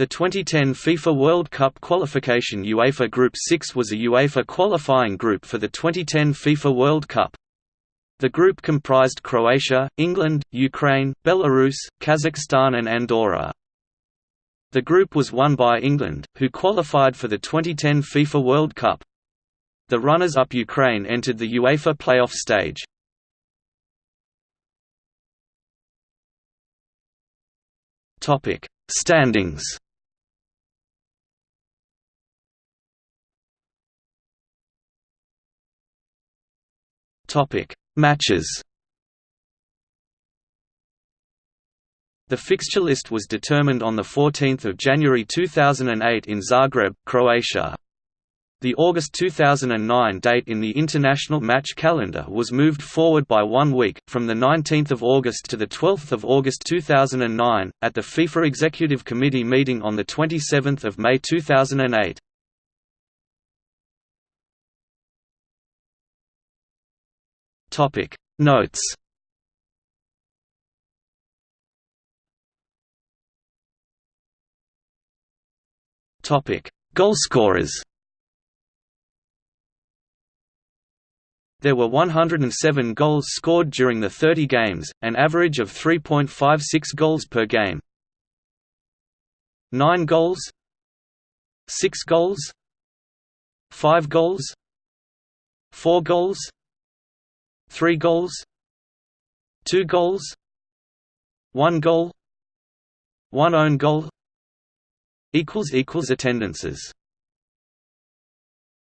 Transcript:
The 2010 FIFA World Cup qualification UEFA Group 6 was a UEFA qualifying group for the 2010 FIFA World Cup. The group comprised Croatia, England, Ukraine, Belarus, Kazakhstan and Andorra. The group was won by England, who qualified for the 2010 FIFA World Cup. The runners-up Ukraine entered the UEFA playoff stage. Standings Topic: Matches. The fixture list was determined on 14 January 2008 in Zagreb, Croatia. The August 2009 date in the international match calendar was moved forward by one week, from 19 August to 12 August 2009, at the FIFA Executive Committee meeting on 27 May 2008. Topic. Notes. Topic. Goalscorers There were 107 goals scored during the 30 games, an average of 3.56 goals per game. 9 goals. 6 goals. 5 goals. 4 goals 3 goals? 2 goals? 1 goal? 1 own goal? Equals equals attendances